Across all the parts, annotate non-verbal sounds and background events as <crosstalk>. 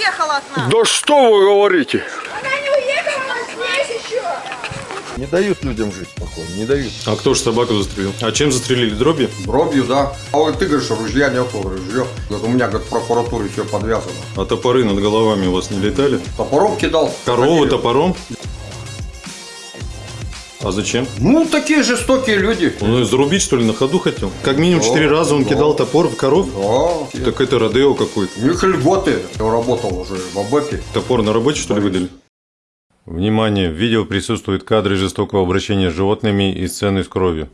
уехала от нас. Да что вы говорите? Она не уехала, она здесь еще. Не дают людям жить спокойно, не дают. А кто же собаку застрелил? А чем застрелили? Дробью? Дробью, да. А вот ты говоришь, ружья нету, ружье. Говорит, у меня, говорит, в прокуратуре все подвязано. А топоры над головами у вас не летали? Топором кидал. Корову топором? А зачем? Ну, такие жестокие люди. Он ее зарубить, что ли, на ходу хотел? Как минимум четыре Да, раза он да. кидал топор в коров? Да. Так это Родео какой-то. У них льготы. Я работал уже в АБЭПе. Топор на работе, что ли, выдали? Внимание! В видео присутствуют кадры жестокого обращения с животными и сцены с кровью.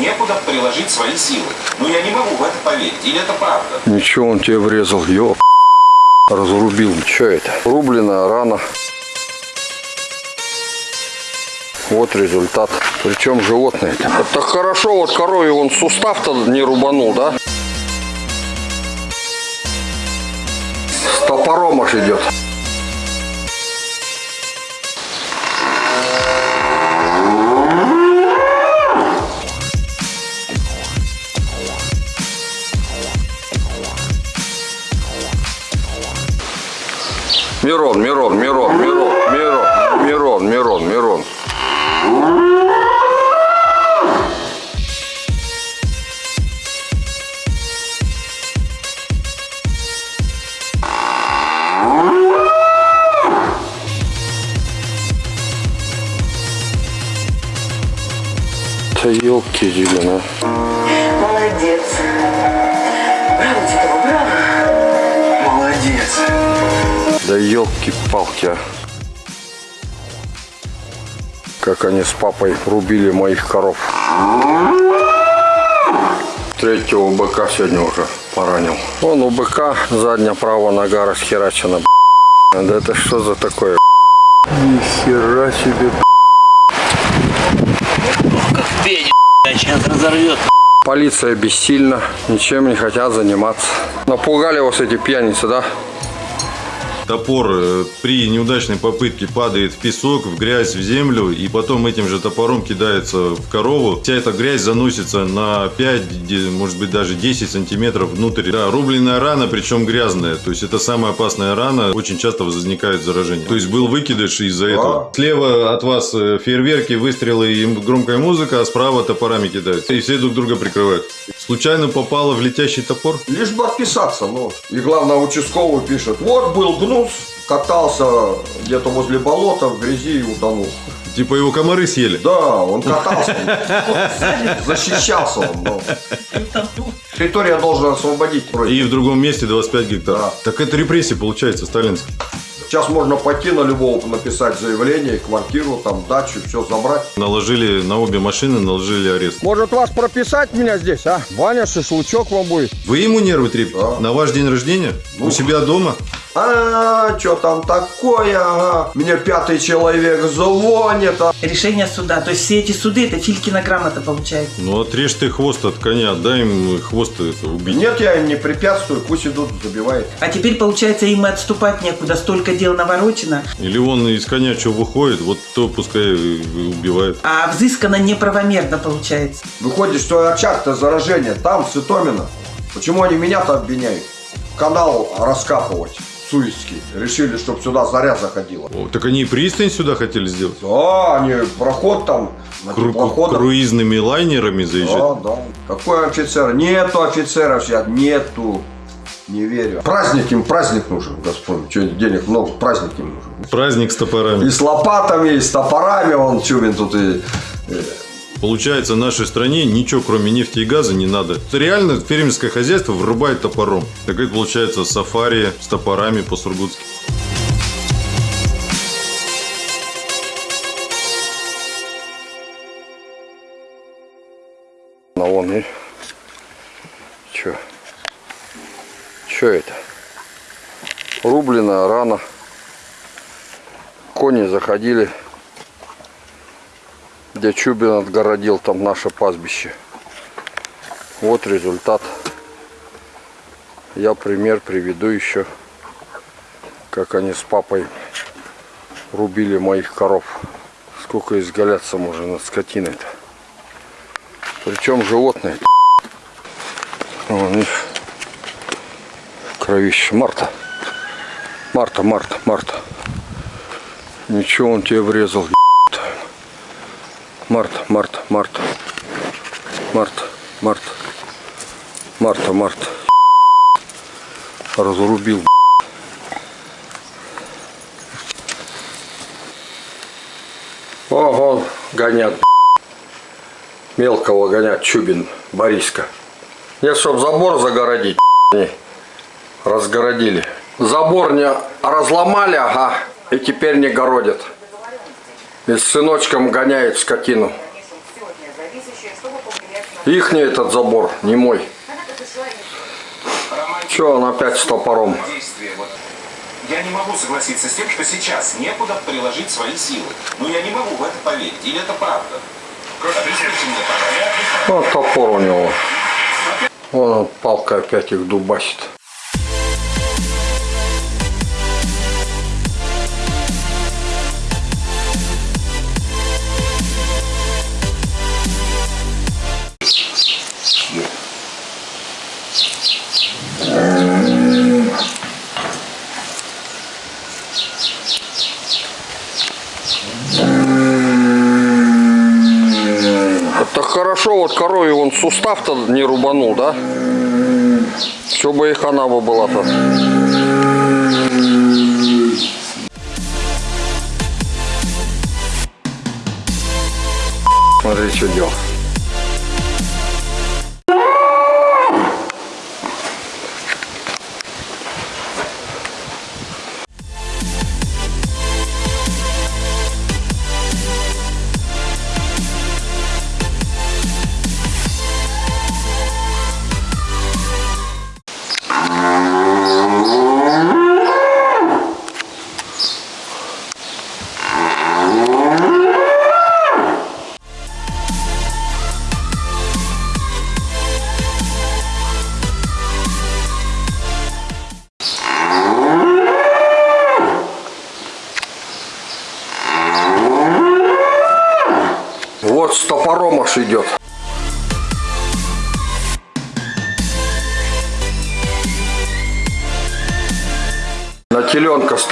Некуда приложить свои силы. Но я не могу в это поверить. Или это правда? Ничего, он тебе врезал, ёп. Разрубил. Что это? Рубленная рана. Вот результат. Причем животное. Это хорошо, вот корове он сустав-то не рубанул, да? С топором аж идет. Мирон, Мирон, Мирон, Мирон, Да елки зелена. Молодец. Браво, Титова, браво. Молодец. Да елки-палки, а. Как они с папой рубили моих коров. Третьего быка сегодня уже поранил. Вон у быка задняя правая нога расхерачена. Да это что за такое? Ни хера себе. Сейчас разорвет. Полиция бессильна, ничем не хотят заниматься. Напугали вас эти пьяницы, да? Топор э, при неудачной попытке падает в песок, в грязь, в землю, и потом этим же топором кидается в корову. Вся эта грязь заносится на 5, де- может быть даже 10 сантиметров внутрь. Да, рубленная рана, причем грязная. То есть это самая опасная рана. Очень часто возникает заражение. То есть был выкидыш из-за этого. Слева от вас э, фейерверки, выстрелы и громкая музыка, а справа топорами кидают. И все друг друга прикрывают. Случайно попало в летящий топор? Лишь бы отписаться, ну. И главное, участковый пишет, вот был гнус, катался где-то возле болота в грязи и утонул. Типа его комары съели? Да, он катался, защищался он, территория должен освободить вроде. И в другом месте 25 гектаров. Да. Так это репрессии получается, сталинские. Сейчас можно пойти на любого написать заявление, квартиру, там, дачу, все забрать. Наложили на обе машины, наложили арест. Может вас прописать меня здесь, а? Ваня, шашлычок вам будет. Вы ему нервы трепите? Да. На ваш день рождения? У себя дома? А, что там такое, ага? Мне пятый человек звонит, а? решение суда. То есть все эти суды это Филькина грамота получается. Ну отрежь ты хвост от коня, дай им хвост это убить. Нет, я им не препятствую, пусть идут, забивает. А теперь получается им и отступать некуда. Столько дел наворочено, Или он из коня что выходит, вот то пускай и убивает. а взыскано неправомерно получается. Выходит, что очаг-то заражение там, с Итомина. Почему они меня-то обвиняют? Канал раскапывать, Суицкий. Решили, чтобы сюда заря заходила. О, так они и пристань сюда хотели сделать? Да, они проход там, Кру- теплоходах. круизными лайнерами заезжать? Да, да. Какой офицер? Нету офицеров сейчас, нету. Не верю. Праздник им, праздник нужен, Господь. Что, денег много, праздник им нужен. Праздник с топорами. И с лопатами, и с топорами, он Чубин тут и... Получается, нашей стране ничего кроме нефти и газа не надо. Реально фермерское хозяйство врубает топором. Так это получается сафари с топорами по-сургутски. На вон и... Чё? Чё это? Рубленная рана. Кони заходили. Где Чубин отгородил там наше пастбище. Вот результат. Я пример приведу еще, как они с папой рубили моих коров. Сколько изгаляться можно над скотиной-то. Причем животные. Вон их кровище Марта. Марта, Марта, Марта. Ничего он тебе врезал, еб***ь. Марта, Марта, Марта. Марта, Марта. Марта. Разрубил. Ого, гонят. Мелкого гонят, Чубин, Бориска. Нет, чтоб забор загородить, разгородили. Забор не разломали, ага, и теперь не городят. И с сыночком гоняет скотину. Ихний этот забор, не мой. Че он опять с топором? Я не могу согласиться с тем, что сейчас некуда приложить свои силы. Но я не могу в это поверить. Или это правда? Вот топор у него. Вон он, палка опять их дубасит. Он сустав-то не рубанул, да? Все бы их она бы была-то. Смотри, что делал. Теленка с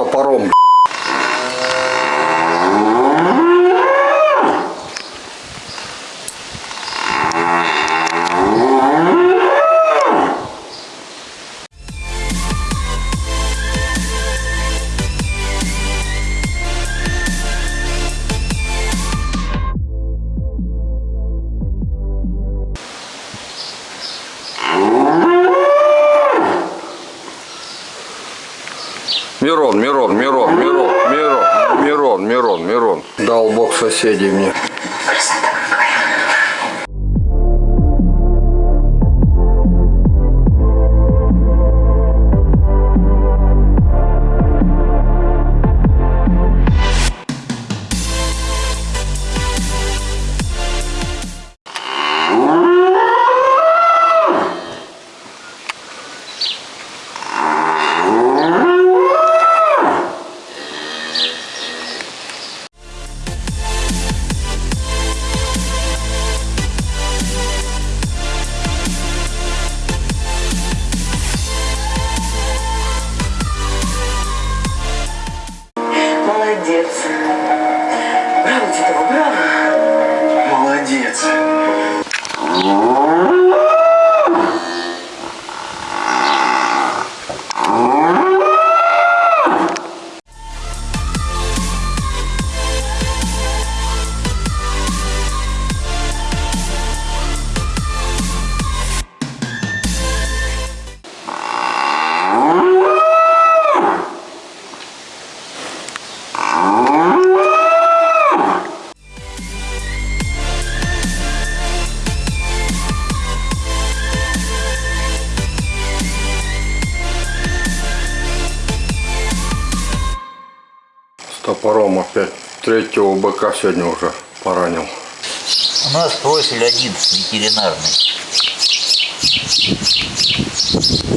быка сегодня уже поранил. У нас профиль один ветеринарный.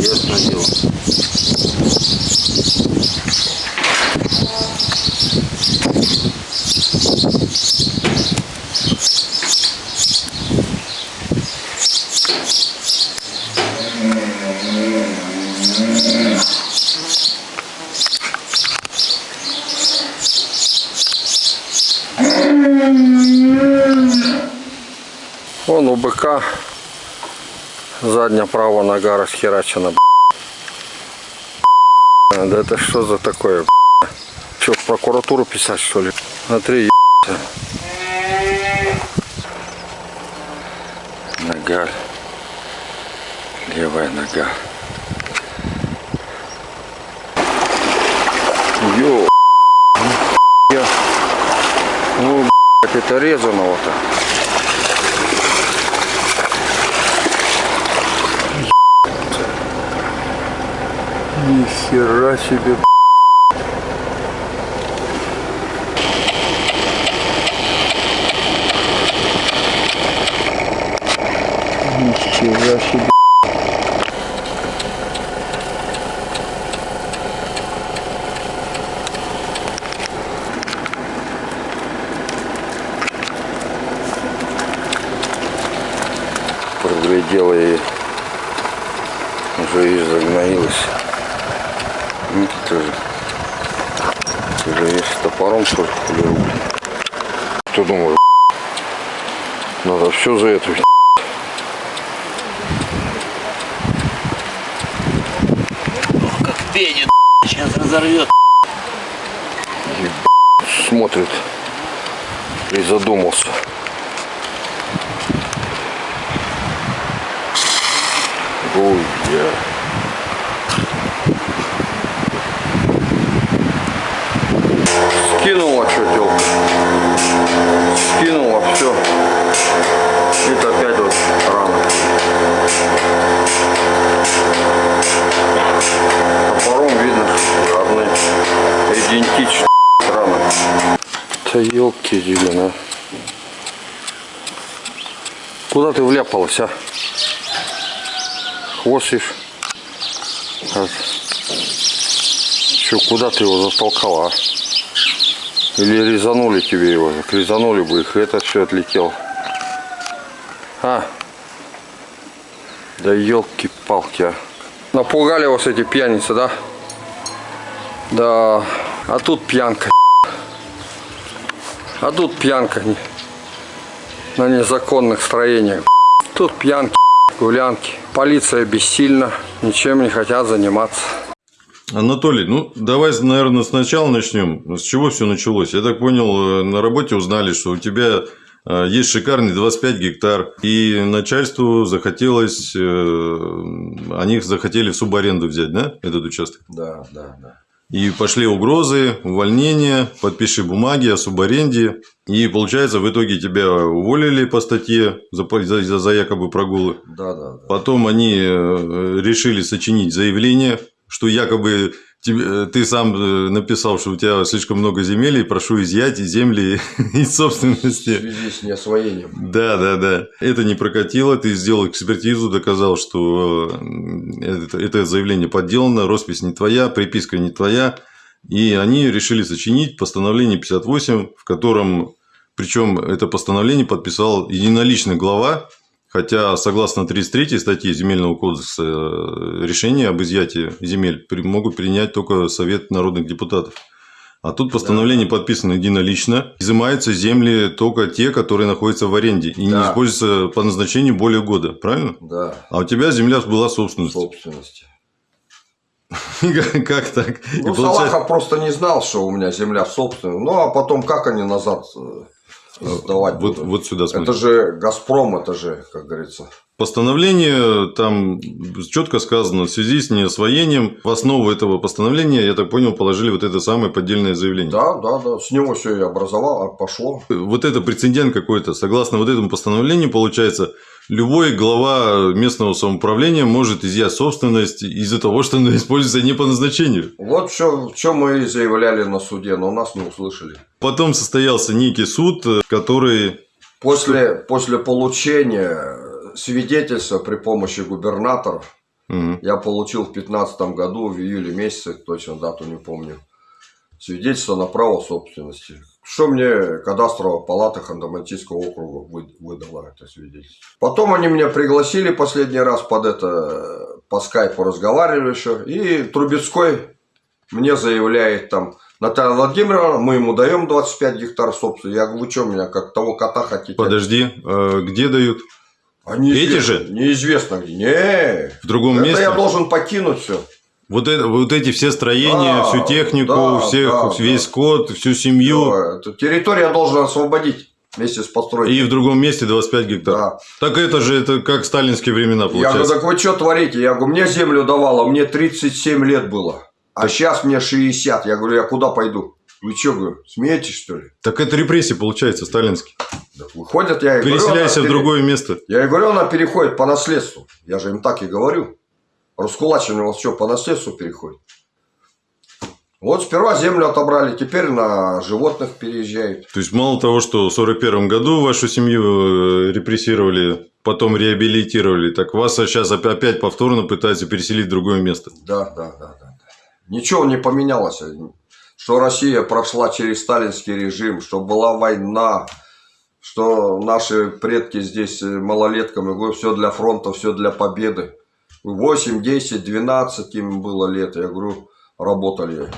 Ясно дело. у быка задняя правая нога расхерачена. Да это что за такое? Че, в прокуратуру писать что ли? Смотри, ебать. Нога. Левая нога. Ё. Ну, блядь, это резаного-то. Нихера себе. Нихера себе. Проглядела и уже и загноилась. Ну, ты же, ты же есть с топором только полиру. Кто думает, надо все за это. Как пенит, сейчас разорвет. смотрит и задумался. Ой, я. Скинула, что делать? Скинула, все. Это опять вот рано. Топором видно, что равны. Идентично рано. Да елки зелена. Куда ты вляпалась, а? А, Че, куда ты его затолкала, а? Или резанули тебе его? Так резанули бы их, это все отлетело. А? Да елки-палки, а. Напугали вас эти пьяницы, да? Да. А тут пьянка. А тут пьянка на незаконных строениях. Тут пьянки, гулянки. Полиция бессильна, ничем не хотят заниматься. Анатолий, ну давай, наверное, сначала начнем. С чего все началось? Я так понял, э, на работе узнали, что у тебя э, есть шикарный 25 гектар, и начальству захотелось, э, они захотели в субаренду взять, да, этот участок? Да, да, да. И пошли угрозы, увольнение, подпиши бумаги о субаренде. И получается, в итоге тебя уволили по статье за, за, за якобы прогулы. Да, да, да. Потом они э, решили сочинить заявление, что якобы тебе- э, ты сам э, написал, что у тебя слишком много земель, и прошу изъять земли <laughs> из собственности. связи с неосвоением. Да, да, да. Это не прокатило, ты сделал экспертизу, доказал, что э, это, это заявление подделано, роспись не твоя, приписка не твоя. И они решили сочинить постановление 58, в котором, причем это постановление подписал единоличный глава, хотя согласно 33 статье Земельного кодекса решение об изъятии земель могут принять только Совет народных депутатов. А тут постановление подписано единолично. Изымаются земли только те, которые находятся в аренде и не Да. используются по назначению более года. Правильно? Да, А у тебя земля была собственностью. собственности. <laughs> Как так? Ну, Салахов просто не знал, что у меня земля собственная. Ну, а потом как они назад э, сдавать Вот, будут? вот сюда смотри. Это же Газпром, это же, как говорится. Постановление там четко сказано, в связи с неосвоением, в основу этого постановления, я так понял, положили вот это самое поддельное заявление. Да, да, да. С него все и образовало, а пошло. Вот это прецедент какой-то. Согласно вот этому постановлению, получается, любой глава местного самоуправления может изъять собственность из-за того, что она используется не по назначению. Вот все, что мы и заявляли на суде, но нас не услышали. Потом состоялся некий суд, который... После, после получения свидетельства при помощи губернаторов, Мгм. я получил в 2015 году, в июле месяце, точно дату не помню, свидетельство на право собственности. Что мне кадастровая палата Ханты-Мансийского округа вы- выдала это свидетельство. Потом они меня пригласили последний раз под это, по скайпу разговаривали еще, и Трубецкой мне заявляет там, Наталья Владимировна, мы ему даем 25 гектар собственности. Я говорю, вы что меня, как того кота хотите? Подожди, э, где дают? А неизвестно- Эти же? Неизвестно где. Не. В другом Это месте? я должен покинуть все. Вот, это, вот эти все строения, Да, всю технику, да, всех, да, весь да. скот, всю семью. Эту территорию я должен освободить вместе с постройкой. И в другом месте 25 гектар. Да. Так это же это как сталинские времена Я говорю, получается. так вы что творите? Я говорю, мне землю давало, мне 37 лет было. А сейчас мне 60. Я говорю, я куда пойду? Вы что, говорю, смеетесь, что ли? Так это репрессии получается сталинские. Так выходят, я и говорю, Переселяйся она в пере- другое место. Я и говорю, она переходит по наследству. Я же им так и говорю. Раскулачивание у вас что, по наследству переходит? Вот сперва землю отобрали, теперь на животных переезжают. То есть мало того, что в 41 году вашу семью э, репрессировали, потом реабилитировали, так вас сейчас опять повторно пытаются переселить в другое место. Да, да, да, да. Ничего не поменялось. Что Россия прошла через сталинский режим, что была война, что наши предки здесь э, малолетками, все для фронта, все для победы. 8, 10, 12 им было лет. Я говорю, работали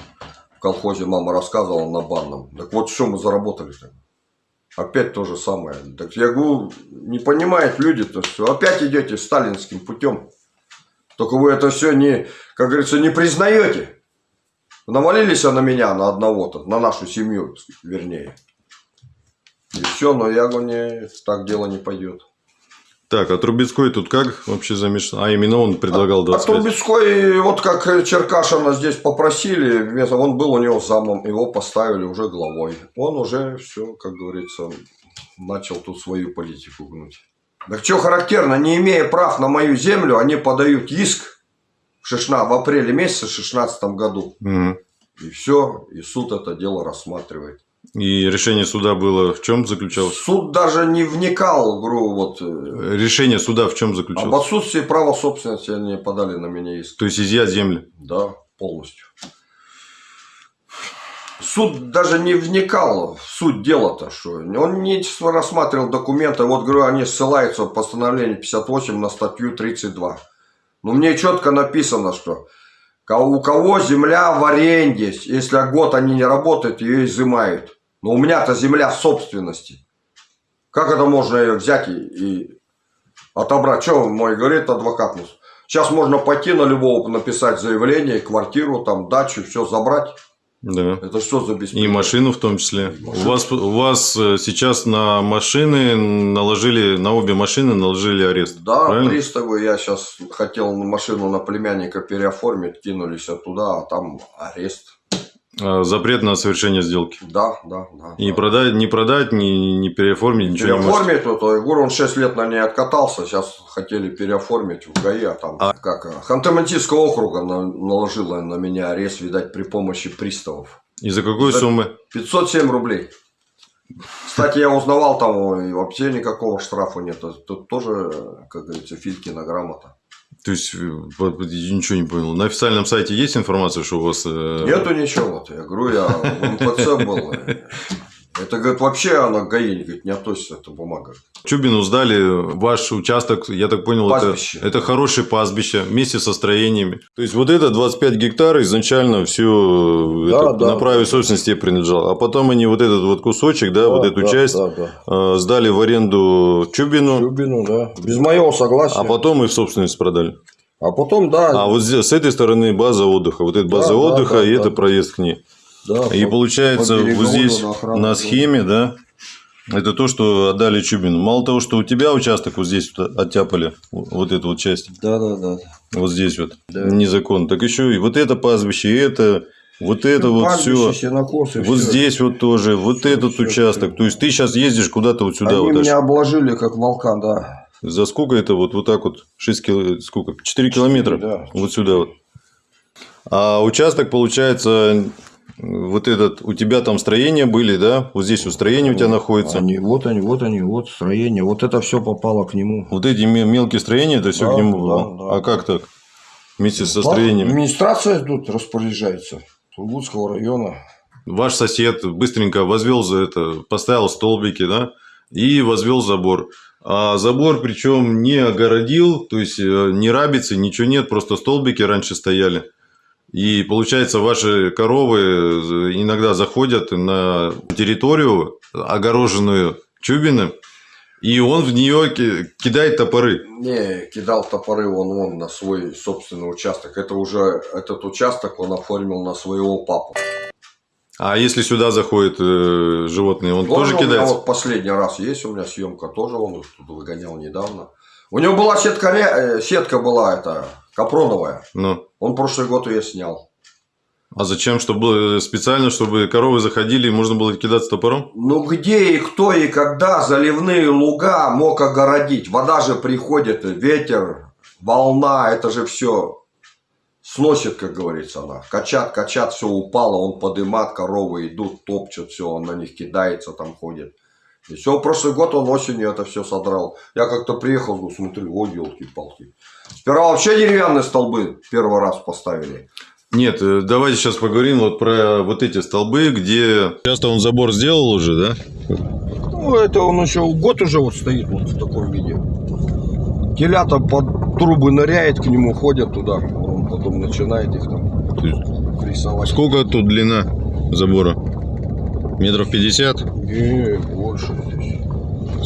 в колхозе, мама рассказывала на банном. Так вот, что мы заработали-то? Опять то же самое. Так я говорю, не понимают люди-то, что опять идете сталинским путем. Только вы это все не, как говорится, не признаете. Навалились на меня, на одного-то, на нашу семью, вернее. И все, но я говорю, не, так дело не пойдет. Так, а Трубецкой тут как вообще замешан? А именно он предлагал А 25. Трубецкой, вот как Черкашина здесь попросили, он был у него замом, его поставили уже главой. Он уже все, как говорится, начал тут свою политику гнуть. Так что характерно, не имея прав на мою землю, они подают иск в, 16 в апреле месяце в 16 году. Мгм. И все, и суд это дело рассматривает. И решение суда было в чем заключалось? Суд даже не вникал, говорю, вот, э, Решение суда в чем об заключалось? отсутствии права собственности они подали на меня иск. То есть изъять земли. Да, полностью. Суд даже не вникал в суть дела-то, что он не рассматривал документы. Вот, говорю, они ссылаются в постановление 58 на статью 32. Но мне четко написано, что у кого земля в аренде, если год они не работают, ее изымают. Но у меня-то земля в собственности. Как это можно ее взять и, и отобрать? Что мой говорит адвокат? Сейчас можно пойти на любого написать заявление, квартиру, там, дачу, все забрать. Да. Это что за И машину в том числе. У вас, у вас э, сейчас на машины наложили, на обе машины наложили арест. Да, правильно? приставы, я сейчас хотел машину на племянника переоформить, кинулись оттуда, а там арест. А, Запрет на совершение сделки. Да, да, да. И да. продать, не продать, не, не переоформить, ничего не можете. Переоформить, вот, говорю, он 6 лет на ней откатался, сейчас хотели переоформить в ГАИ, а там, А- как, а, Ханты-Мансийского округа на- наложила на меня арест, видать, при помощи приставов. И за какой За- суммы? 507 рублей. Кстати, я узнавал там, вообще никакого штрафа нет. Тут тоже, как говорится, Филькина грамота. То есть, э, ничего не понял. На официальном сайте есть информация, что у вас... э, Нету ничего. Вот, я говорю, я в МФЦ был. Это, говорит, вообще она к ГАИ говорит, не относится, эта бумага. Чубину сдали ваш участок, я так понял, это, Пастбище. это хорошее пастбище вместе со строениями. То есть, вот это 25 гектар изначально все Да, да. на праве собственности принадлежало. А потом они вот этот вот кусочек, да, вот эту да, часть Да, да. э, сдали в аренду Чубину, Любину, да. Без моего согласия. а потом и в собственность продали. А потом, да. А вот здесь, с этой стороны база отдыха. Вот это база да, отдыха, да, и да. это проезд к ней. Да, И по- получается, по вот здесь на охрану на схеме, да, это то, что отдали Чубину. Мало того, что у тебя участок вот здесь вот оттяпали, вот эту вот часть, Да, да, да. вот здесь вот, Да. незаконно, так еще и вот это пастбище, и это, вот это вот все. Сенокосы, Вот всё. здесь вот тоже, вот этот всё, участок. То есть ты сейчас ездишь куда-то вот сюда, Они вот аж. меня обложили, как волка, да. За сколько это вот, вот так вот, 6 кило, сколько, 4 километра, да. вот сюда вот. А участок, получается, вот этот, у тебя там строения были, да? Вот здесь вот строения у тебя находятся. Они, вот они, вот они, вот строение. Вот это все попало к нему. Вот эти ме- мелкие строения, это все Да, к нему да, да. А как так? Вместе со Да, строениями. Администрация тут распоряжается. Сургутского района. Ваш сосед быстренько возвел за это, поставил столбики, да, и возвел забор. А забор причем не огородил, то есть э, ни рабицы, ничего нет, просто столбики раньше стояли. И получается, ваши коровы иногда заходят на территорию, огороженную Чубиным, И он в нее ки- кидает топоры. Не, кидал топоры он, он на свой собственный участок. Это уже, этот участок он оформил на своего папу. А если сюда заходят э, животные, он тоже, у меня кидается? вот последний раз есть у меня съемка, тоже он тут выгонял недавно. У него была сетка, э, сетка была это, капроновая. Ну. Он прошлый год ее снял. А зачем? Чтобы специально, чтобы коровы заходили и можно было кидаться топором? Ну где и кто и когда заливные луга мог огородить? Вода же приходит, ветер, волна, это же все сносит, как говорится, она. Качат, качат, все упало, он подымат, коровы идут, топчут, все, он на них кидается, там ходит. И все, прошлый год он осенью это все содрал. Я как-то приехал, говорю, смотрю, ой, елки-палки. Сперва вообще деревянные столбы первый раз поставили. Нет, э, давайте сейчас поговорим вот про вот эти столбы, где... Часто он забор сделал уже, да? Ну, это он еще год уже вот стоит вот в таком виде. Телята под трубы ныряет, к нему ходят туда. Он потом начинает их там То есть рисовать. Сколько тут длина забора? Метров пятьдесят? Не, больше здесь.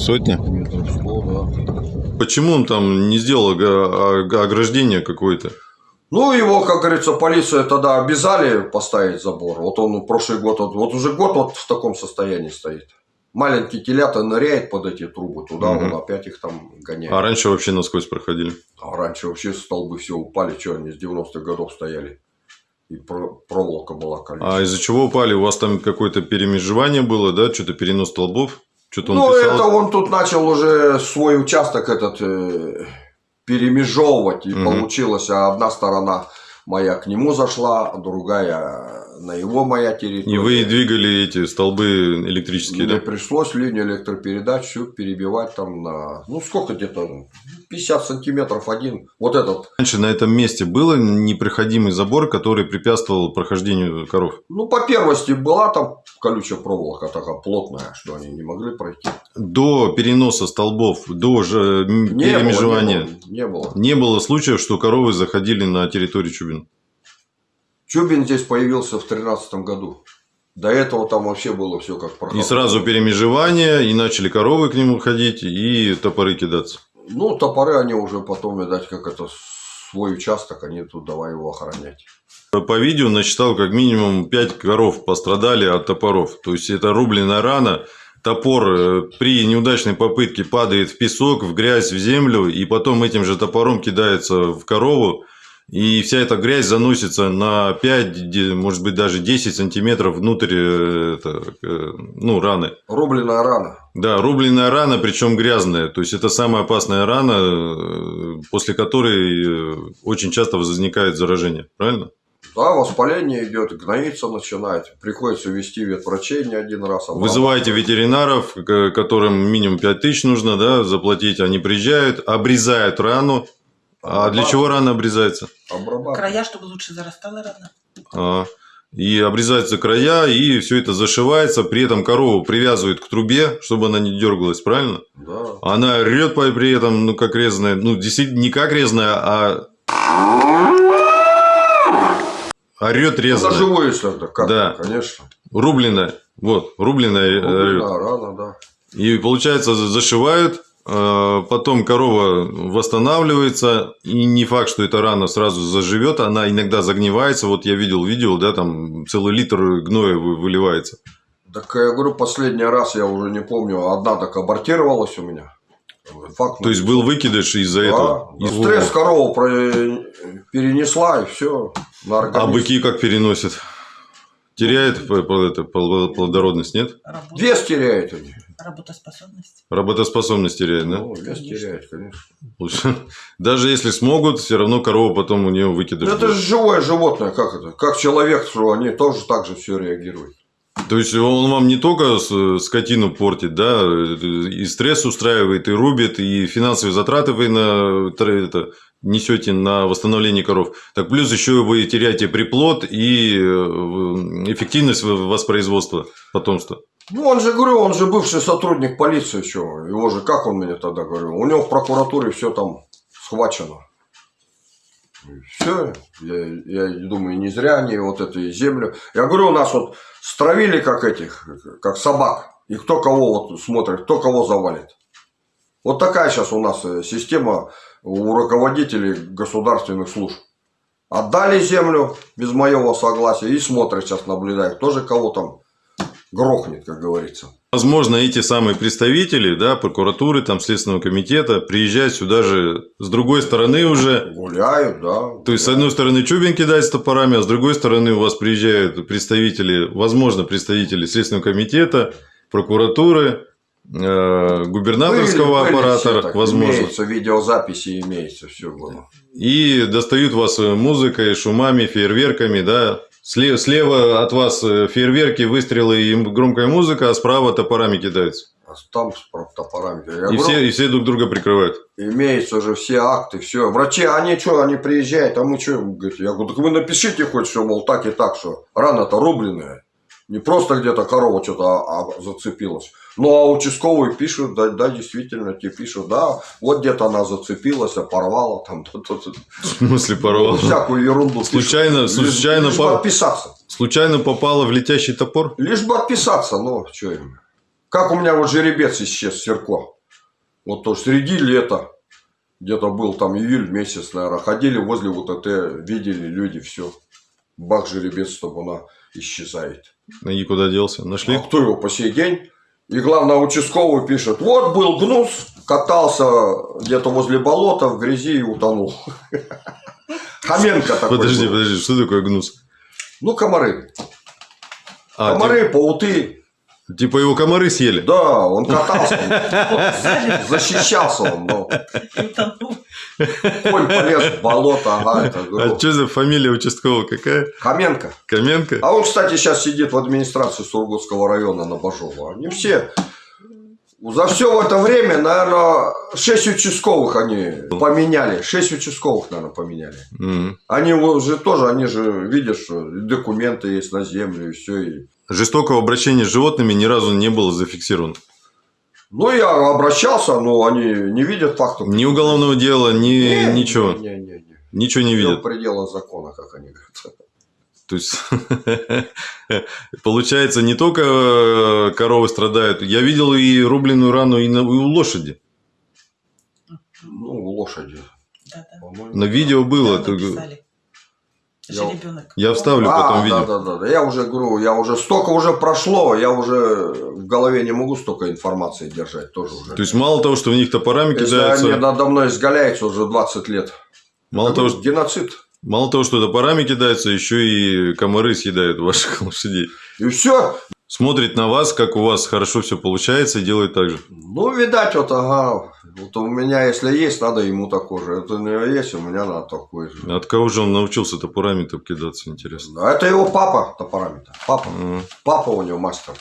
Сотня? Метров сто, да. Почему он там не сделал ога- ограждение какое-то? Ну, его, как говорится, полицию тогда обязали поставить забор. Вот он прошлый год, вот, вот уже год вот в таком состоянии стоит. Маленький телята ныряет под эти трубы, туда Мгм. он опять их там гоняет. А раньше вообще насквозь проходили. А раньше вообще столбы все упали, что они с 90-х годов стояли. И про- проволока была колючая. А из-за чего упали? У вас там какое-то перемежевание было, да? Что-то перенос столбов? Что-то Ну, писал? это он тут начал уже свой участок этот э, перемежевывать. И Мгм. получилось, а одна сторона моя к нему зашла, а другая на его моя территория. И вы двигали эти столбы электрические, Мне да? пришлось линию электропередач всю перебивать там на... Ну, сколько где-то? 50 сантиметров один. Вот этот. Раньше на этом месте был непроходимый забор, который препятствовал прохождению коров. Ну, по первости была там колючая проволока такая плотная, что они не могли пройти. До переноса столбов, до же Не перемежевания было, не было. Не было. не было случаев, что коровы заходили на территорию Чубин. Чубин здесь появился в 13 году. До этого там вообще было все как И проходило. сразу перемежевание, и начали коровы к нему ходить, и топоры кидаться. Ну, топоры они уже потом, видать, как это свой участок, они тут давай его охранять. По видео насчитал как минимум 5 коров пострадали от топоров. То есть это рубленная рана. Топор э, при неудачной попытке падает в песок, в грязь, в землю, и потом этим же топором кидается в корову. И вся эта грязь заносится на 5, де- может быть даже 10 сантиметров внутрь э, это, э, ну, раны. Рубленая рана. Да, рубленная рана, причем грязная. То есть это самая опасная рана, э, после которой очень часто возникает заражение. Правильно? Да, воспаление идет, гноиться начинает. Приходится вести ветврачей не один раз. обрабатывать. Вызываете ветеринаров, которым минимум 5 тысяч нужно да, заплатить. Они приезжают, обрезают рану. А для чего рана обрезается? Края, чтобы лучше зарастала рано. А, И обрезаются края, и все это зашивается. При этом корову привязывают к трубе, чтобы она не дергалась, правильно? Да. Она орет по- при этом, ну, как резаная. Ну, действительно, не как резаная, а... Орет Это резаная. живое, если это как Да. конечно. Рубленная. Вот, рубленная орет. Рубленая рана, да. И получается, за- зашивают, э, потом корова восстанавливается, и не факт, что эта рана сразу заживет, она иногда загнивается. Вот я видел видео, да, там целый литр гноя вы- выливается. Так я говорю, последний раз я уже не помню, одна так абортировалась у меня. Факт. То есть был выкидыш из-за да, этого. да. И- Стресс корову про- перенесла и все. На А быки как переносят? Теряет плодородность, нет? Вес теряет они. Работоспособность. Работоспособность теряет, да? Ну, Конечно. теряет, конечно. Лучше. Даже если смогут, все равно корова потом у нее выкидыш. Ну, это же живое животное, как это? Как человек, что они тоже так же все реагируют. То есть он вам не только скотину портит, да, и стресс устраивает, и рубит, и финансовые затраты вы на, это, несете на восстановление коров. Так плюс еще вы теряете приплод и э, эффективность воспроизводства потомства. Ну, он же, говорю, он же бывший сотрудник полиции еще. Его же, как он мне тогда говорил? У него в прокуратуре все там схвачено. Все, я, я думаю, не зря они вот эту землю. Я говорю, у нас вот стравили как этих, как собак. И кто кого вот смотрит, кто кого завалит. Вот такая сейчас у нас э, система у руководителей государственных служб. Отдали землю без моего согласия и смотрят сейчас, наблюдают, тоже кого там грохнет, как говорится. Возможно, эти самые представители, да, прокуратуры, там, Следственного комитета приезжают сюда же с другой стороны уже. Гуляют, да. То есть, с одной стороны, Чубин кидает с топорами, а с другой стороны, у вас приезжают представители, возможно, представители Следственного комитета, прокуратуры, э, губернаторского Были- были аппарата, все так, возможно. Имеется, видеозаписи имеется, все было. И достают вас э, музыкой, шумами, фейерверками, да. Слева, слева от вас э, фейерверки, выстрелы и громкая музыка, а справа топорами кидаются. А там с про- топорами. Я И говорю, все, и все друг друга прикрывают. Имеются уже все акты, все. Врачи, они что, они приезжают, а мы что, я говорю, так вы напишите хоть все, мол, так и так, что рана-то рубленная. Не просто где-то корова что-то а- а зацепилась. Ну, а участковые пишут, да, да, действительно, те пишут, да, вот где-то она зацепилась, а порвала там, <laughs> то, то, то. В смысле порвал? всякую ерунду. пишут. Случайно- Лишь- случайно лишь по- бы отписаться. Случайно попало в летящий топор? Лишь бы отписаться, ну, что им. Как у меня вот жеребец исчез, Серко. Вот то среди лета, где-то был там июль месяц, наверное, ходили возле вот это, видели люди, все. Бах, жеребец, чтобы она исчезает. И куда делся? Нашли? А кто его по сей день? И главное, участковый пишет, вот был гнус, катался где-то возле болота в грязи и утонул. <laughs> Хоменко такой Подожди, подожди, что такое гнус? Ну, комары. А, Комары, пауты. Ти- типа его комары съели? Да, он катался, он <laughs> защищался он, но конь полез в болото, ага, это А что за фамилия участкового какая? Хоменко. Каменко? А он, кстати, сейчас сидит в администрации Сургутского района на Бажова. Они все, за все в это время, наверное, 6 участковых они поменяли. 6 участковых, наверное, поменяли. Мгм. Они уже тоже, они же видят, что документы есть на землю и все. И... Жестокого обращения с животными ни разу не было зафиксировано. Ну, я обращался, но они не видят фактов. Ни уголовного дела, ни Не, ничего. Не, не, не. Ничего не видят. в пределах закона, как они говорят. То есть, <laughs> получается, не только э, коровы страдают. Я видел и рубленную рану и, на- и у лошади. Ну, у лошади. Да-да. по-моему. На видео было. Да. Я-. Я вставлю А, потом да, видео. да, да, да. Я уже говорю, я уже столько уже прошло, я уже в голове не могу столько информации держать тоже уже. То есть, мало того, что в них топорами Если кидаются, они надо мной изгаляются уже 20 лет. мало того, что, Геноцид. мало того, что топорами кидаются, еще и комары съедают ваших <laughs> лошадей. И все. Смотрит на вас, как у вас хорошо все получается, и делает так же. Ну, видать, вот, ага. Вот у меня, если есть, надо ему такой же. Это у него есть, у меня надо такой же. От кого же он научился топорами-то кидаться, интересно? А это его папа топорами-то. Папа. Ага. Папа у него мастер.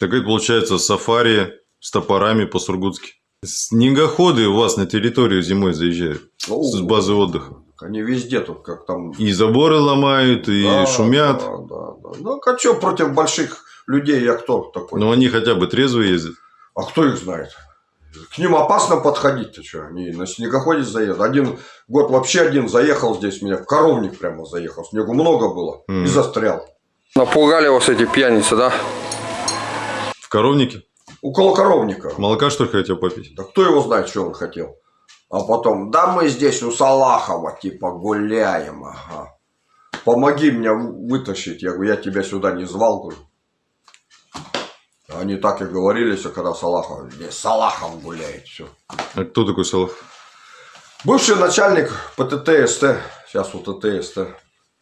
Так это получается сафари с топорами по-сургутски. Снегоходы у вас на территорию зимой заезжают Ну, с базы отдыха. Они везде тут, как там И заборы ломают, и Да, шумят. Да, да, да. Ну, а что против больших людей я кто такой? Но они хотя бы трезвые ездят. А кто их знает? К ним опасно подходить, ты что? Они на снегоходе заедут. Один год вообще один заехал здесь меня, в коровник прямо заехал. Снегу много было и Мгм. застрял. Напугали вас эти пьяницы, да? В коровнике. Около коровника. Молока, что ли, хотел попить? Да кто его знает, что он хотел? А потом, да мы здесь у Салахова типа гуляем, ага. Помоги мне вы- вытащить. Я говорю, я тебя сюда не звал, говорю. Они так и говорили, что когда Салахов, здесь Салахов гуляет, все. А кто такой Салах? Бывший начальник ПТТ-СТ, сейчас у ТТ-СТ.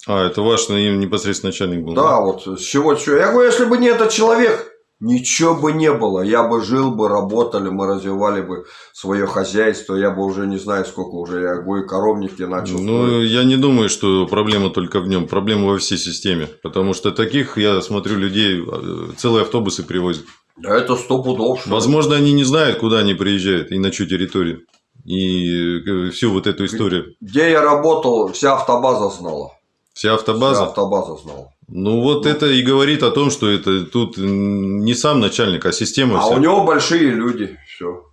А, это ваш непосредственно начальник был? Да, вот с чего, чего. Я говорю, если бы не этот человек, ничего бы не было. Я бы жил бы, работали, мы развивали бы свое хозяйство. Я бы уже не знаю, сколько уже я говорю, коровники начал. Ну, строить. я не думаю, что проблема только в нем. Проблема во всей системе. Потому что таких, я смотрю, людей э, целые автобусы привозят. Да это сто пудов. Возможно, они не знают, куда они приезжают и на чью территорию. И э, всю вот эту историю. Где я работал, вся автобаза знала. Вся автобаза. Вся автобаза знала. Ну, вот это и говорит о том, что это тут не сам начальник, а система А вся. у него большие люди. Все.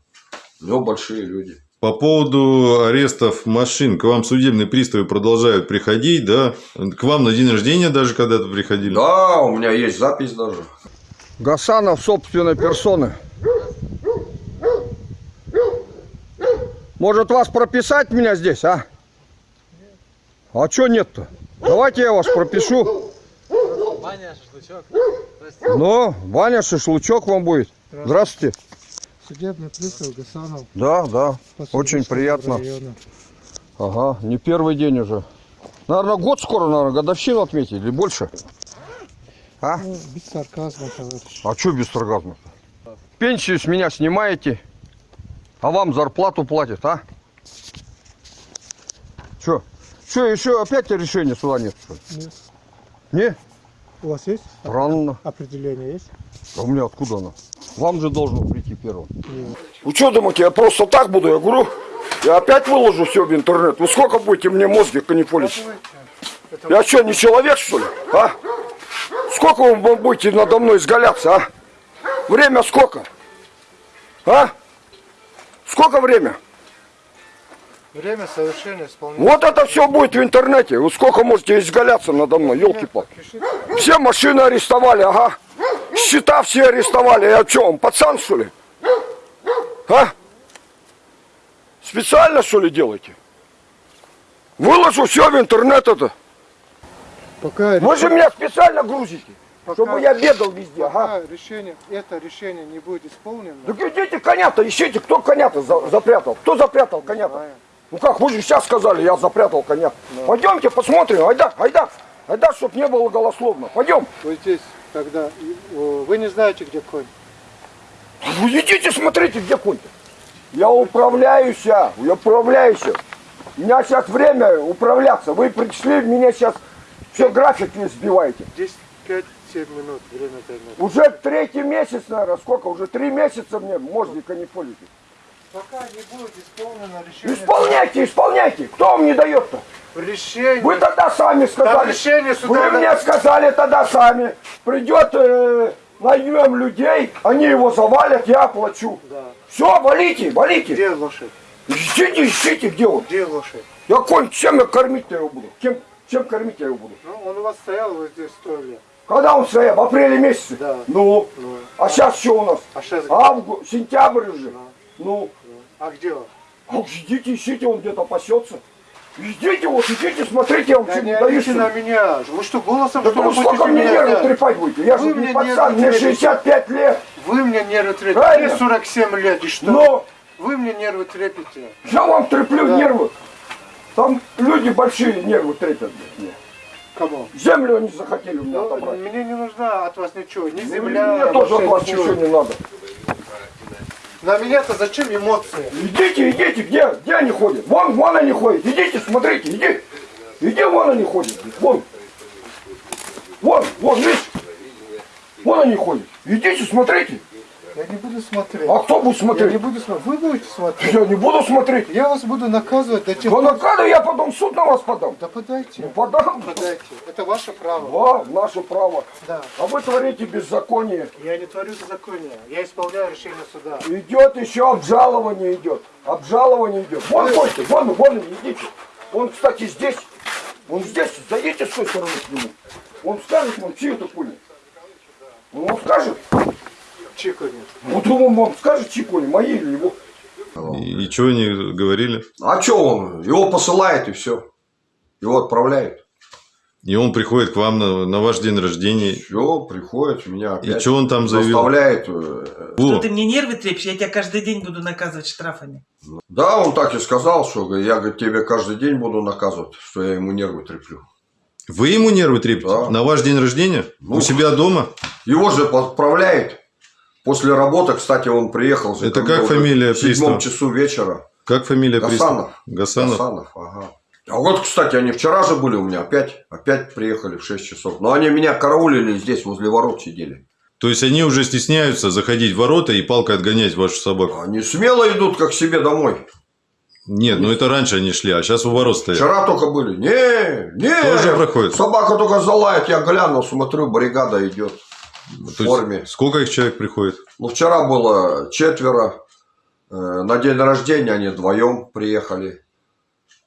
У него большие люди. По поводу арестов машин, к вам судебные приставы продолжают приходить, да? К вам на день рождения даже когда-то приходили? Да, у меня есть запись даже. Гасанов собственной персоны. Может вас прописать меня здесь, а? А чё нет-то? Давайте я вас пропишу. Ваня, шашлычок. Ну, Ваня, шашлычок вам будет. Здравствуйте. Судебный пристав Гасанов. Да, да. Очень приятно. району. Ага, не первый день уже. Наверное, год скоро, наверное, годовщину отметить или больше. А? Ну, без сарказма, товарищ. А что без сарказма? Пенсию с меня снимаете, а вам зарплату платят, а? Че? Че, еще опять решения суда нет? что ли? Нет. Не? У вас есть Странно. определение есть? А у меня откуда оно? Вам же должно прийти первым. Нет. Вы что думаете, я просто так буду? Я говорю, я опять выложу все в интернет. Вы сколько будете мне мозги канифолить? Я что, не человек, что ли? А? Сколько вы будете надо мной изгаляться, а? Время сколько? А? Сколько время? Время совершения исполнения. Вот это все будет в интернете. Вы сколько можете изгаляться надо мной, елки пал Все машины арестовали, ага. Счета все арестовали. Я что, он пацан, что ли? А? Специально, что ли, делаете? Выложу все в интернет это. Пока, Вы же меня специально грузите, Пока- чтобы я бегал везде, ага. пока решение, это решение не будет исполнено, Так идите коня-то, ищите, кто коня-то за- запрятал. Кто запрятал коня-то? Ну как, вы же сейчас сказали, я запрятал коня. Пойдемте посмотрим, айда, айда. Айда, чтоб не было голословно. Пойдем. вот здесь, когда вы не знаете, где конь. Вы идите, смотрите, где конь-то. Я управляюсь, я управляюсь. У меня сейчас время управляться. Вы пришли, меня сейчас все график не сбиваете. Здесь 5-7 минут время займет. Уже третий месяц, наверное, сколько? Уже три месяца мне мозгика не. Пока не будет исполнено решение. Исполняйте, исполняйте. Кто вам не дает-то? Решение. Вы тогда сами сказали. решение Вы суда мне сказали тогда сами. Придет, э, наймем людей, они его завалят, я оплачу. Да. Все, валите, валите. Где лошадь? Ищите, ищите, где он. Где лошадь? Я конь, чем я кормить-то его буду? Чем, чем кормить я его буду? Ну, он у вас стоял вот здесь сто лет. Когда он стоял? В апреле месяце? Да. Ну, Ну, а сейчас что у нас? а сейчас Август, сентябрь уже. Ну, А где он? а идите, ищите, он где-то пасется. Идите, вот, идите, смотрите, я вам Да что не не даю. на меня. Вы что, голосом Да что вы сколько мне нервы трепать будете? Я же Вы не мне пацан, мне трепите. 65 лет. Вы мне нервы трепите. Мне 47 лет, и что? Но Вы мне нервы трепите. я вам треплю Да. нервы. Там люди большие нервы трепят. мне. Кому? Землю они захотели у меня Ну, отобрать. мне не нужна от вас ничего. Ни Ну, земля, Мне тоже от вас ничего не надо. На меня-то зачем эмоции? Идите, идите, где, где они ходят? Вон, вон они ходят. Идите, смотрите, иди. Иди, вон они ходят. Вон. Вон, вон, видишь? Вон они ходят. Идите, смотрите. Я не буду смотреть. А кто будет Я не смотреть? буду смотреть. Вы будете смотреть. Я не буду смотреть. Я вас буду наказывать до тех Да пор. накаду я потом суд на вас подам. Да подайте. Ну, подам. Подайте. Это ваше право. Да, наше право. Да. А вы творите беззаконие. Я не творю беззакония. Я исполняю решение суда. Идет еще обжалование идет. Обжалование идет. Вон ходите, вон, вон идите. Он, кстати, здесь. Он здесь. Зайдите с той стороны к нему. Он скажет вам, чьи это кони. Он вам скажет. Чиканет. Вот он вам скажет, чьи кони, мои или его. И, и что они говорили? А что он? Его посылает и все. Его отправляют. И он приходит к вам на, на ваш день рождения. Все, приходит, меня И что он там заявил? заставляет. э, Что ты мне нервы трепишь, я тебя каждый день буду наказывать штрафами. Да, он так и сказал, что я говорит, тебе каждый день буду наказывать, что я ему нервы треплю. вы ему нервы трепите? Да. На ваш день рождения? Ну. У себя дома? Его же отправляет. После работы, кстати, он приехал. же, Это как фамилия В седьмом часу вечера. Как фамилия Гасанов. Гасанов. Гасанов, ага. А вот, кстати, они вчера же были у меня, опять, опять приехали в 6 часов. Но они меня караулили здесь, возле ворот сидели. То есть они уже стесняются заходить в ворота и палкой отгонять вашу собаку? Они смело идут, как себе домой. Нет, ну это раньше они шли, а сейчас у ворот стоят. Вчера только были. Не, не. Тоже проходит? Собака только залает, я гляну, смотрю, бригада идет в То есть форме. Сколько их человек приходит? Ну, вчера было четверо. Э, На день рождения они вдвоем приехали.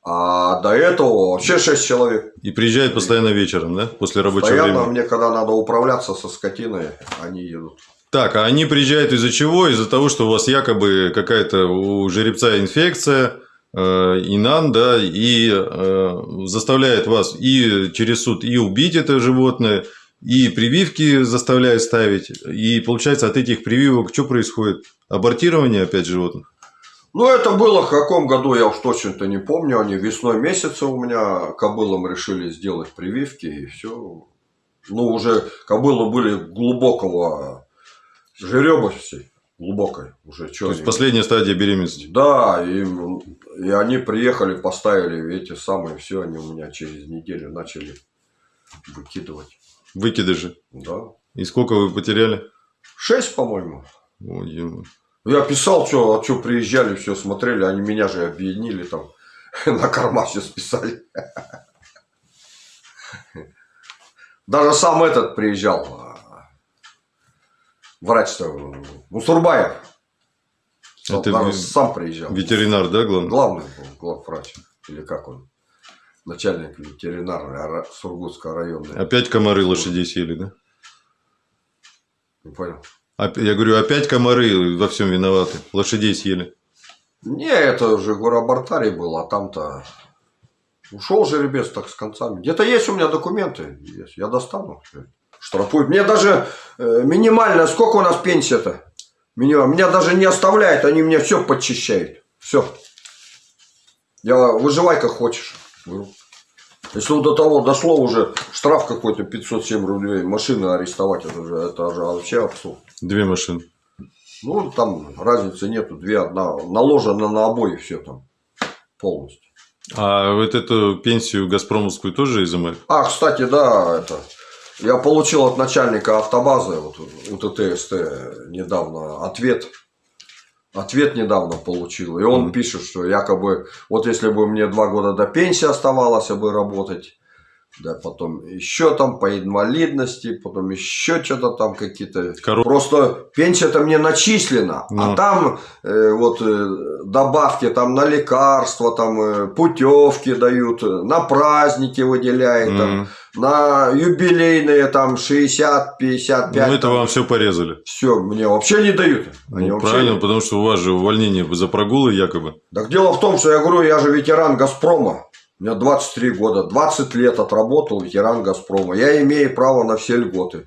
А до этого вообще шесть человек. И приезжают постоянно вечером, да? После рабочего Постоянно времени. мне, когда надо управляться со скотиной, они едут. Так, а они приезжают из-за чего? Из-за того, что у вас якобы какая-то у жеребца инфекция, э, Инан, да, и э, заставляет вас и через суд и убить это животное, и прививки заставляет ставить. И получается от этих прививок что происходит? Абортирование опять животных? Ну, это было в каком году, я уж точно-то не помню. Они весной месяца у меня кобылам решили сделать прививки, и все. Ну, уже кобылы были глубокого жеребости, глубокой уже. То есть они- последняя стадия беременности. Да, и, и они приехали, поставили эти самые, все, они у меня через неделю начали выкидывать. Выкидыши. Да. И сколько вы потеряли? Шесть, по-моему. Ё-моё. Я писал, что, а что приезжали, все смотрели, они меня же объединили там, <laughs> на корма все списали. Даже сам этот приезжал, а, врач-то, Мусурбаев. Это сам приезжал. Ветеринар, да, главный? Главный был, главврач, или как он, начальник ветеринарной ара- Сургутского района. Опять комары лошадей съели, да? Не понял. Я говорю, опять комары во всем виноваты. Лошадей съели. Не, это же Гурабартарий был, а там-то ушел жеребец так с концами. Где-то есть у меня документы, есть. я достану. Штрафуют. Мне даже э, минимально, сколько у нас пенсия-то? Меня, меня даже не оставляют, они мне все подчищают. Все. Я выживай как хочешь. Если до того дошло уже штраф какой-то 507 рублей, машины арестовать, это же, это же вообще абсурд. Две машины. Ну, там разницы нету, две, одна наложена на обои все там полностью. А вот эту пенсию Газпромовскую тоже изымают? А, кстати, да, это я получил от начальника автобазы вот, УТТСТ недавно ответ. Ответ недавно получил. И он Мгм. пишет, что якобы вот если бы мне два года до пенсии оставалось бы работать, да, потом еще там по инвалидности, потом еще что-то там какие-то. Коров- Просто пенсия-то мне начислена, Ну. а там э, вот э, добавки там на лекарства, там э, путевки дают, э, на праздники выделяют, там, М. на юбилейные там 60, 55. Ну, это вам все порезали. Все, мне вообще не дают. Они Ну, вообще правильно, не- потому что у вас же увольнение за прогулы якобы. Так дело в том, что я говорю, я же ветеран Газпрома. У меня 23 года, 20 лет отработал ветеран Газпрома. Я имею право на все льготы.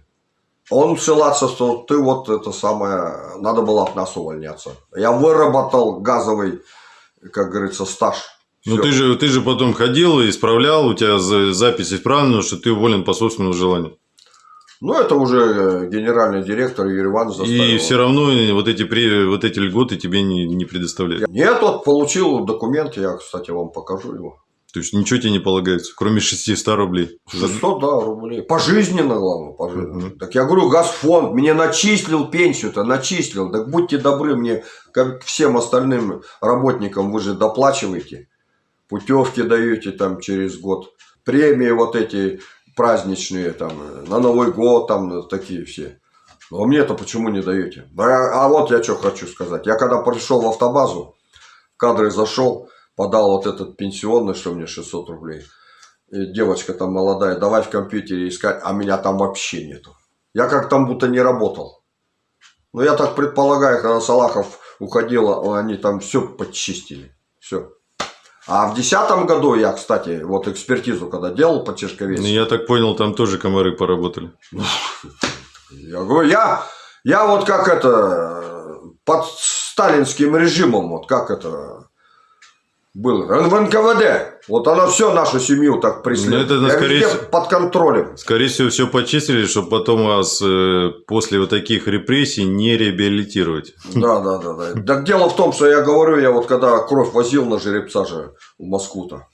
Он ссылаться, что ты вот это самое, надо было от нас увольняться. Я выработал газовый, как говорится, стаж. Ну, ты же, ты же потом ходил и исправлял, у тебя за- запись исправлена, что ты уволен по собственному желанию. Ну, это уже э, генеральный директор Юрий Иванович заставил. И все равно вот эти, вот эти льготы тебе не, не предоставляют. Нет, вот получил документ, я, кстати, вам покажу его. То есть ничего тебе не полагается, кроме 600 рублей. 600, да, рублей. Пожизненно, главное, пожизненно. Мгм. Так я говорю, Газфонд мне начислил пенсию-то, начислил. Так будьте добры мне, как всем остальным работникам, вы же доплачиваете. Путевки даете там через год. Премии вот эти праздничные, там, на Новый год, там, такие все. Но мне-то почему не даете? А, а вот я что хочу сказать. Я когда пришел в автобазу, в кадры зашел, подал вот этот пенсионный, что мне 600 рублей. И девочка там молодая, давай в компьютере искать, а меня там вообще нету. Я как там будто не работал. Ну, я так предполагаю, когда Салахов уходил, они там все подчистили. Все. А в десятом году я, кстати, вот экспертизу когда делал по Ну, Чешковецу, я так понял, там тоже комары поработали. я говорю, я, я вот как это, под сталинским режимом, вот как это было, в НКВД. Вот оно все нашу семью так преследует. Ну, это, Я скорее всего- под контролем. Скорее всего, все почистили, чтобы потом вас э, после вот таких репрессий не реабилитировать. Да, да, да, да. Так дело в том, что я говорю, я вот когда кровь возил на жеребца же в Москву-то,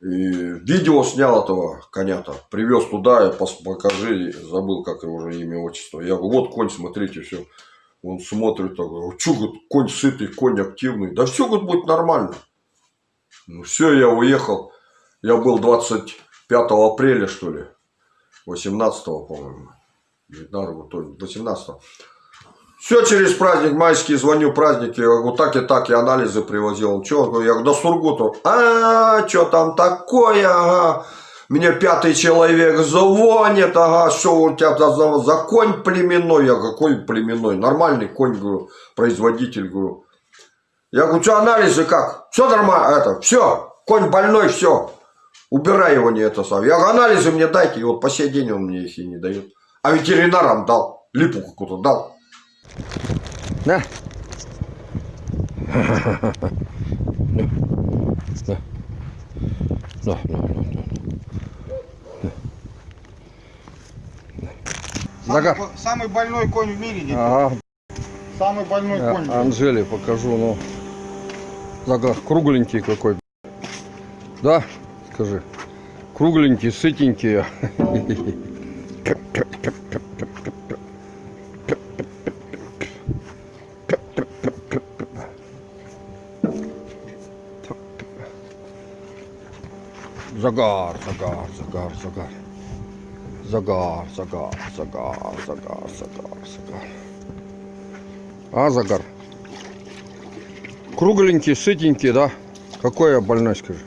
и видео снял этого коня-то, привез туда, я покажи, забыл, как его уже имя, отчество. Я говорю, вот конь, смотрите, все. Он смотрит, так, что, конь сытый, конь активный. Да все, говорит, будет нормально. Ну все, я уехал. Я был 25 апреля, что ли, 18 по-моему. 19 то есть 18 все через праздник майский, звоню праздники, я говорю, так и так, я анализы привозил. Он? Я говорю, да Сургуту. А, что там такое, ага. Мне пятый человек звонит, ага, что у тебя за, за конь племенной? Я какой племенной? Нормальный конь, говорю, производитель, говорю. Я говорю, что анализы как? Все нормально, это, все, конь больной, все. Убирай его, не это сам. Я говорю, анализы мне дайте, и вот по сей день он мне их и не дает. А ветеринарам дал, липу какую-то дал. На. На, на, на, на. Загар. Самый больной конь в мире. дядя. Ага, Самый больной конь. Анжеле покажу, ну. Загар кругленький какой. Да, скажи. Кругленький, сытенький. Загар, загар, загар, загар. Загар, загар, загар, загар, загар, загар. А, загар? Кругленький, сытенький, да? Какой я больной, скажи?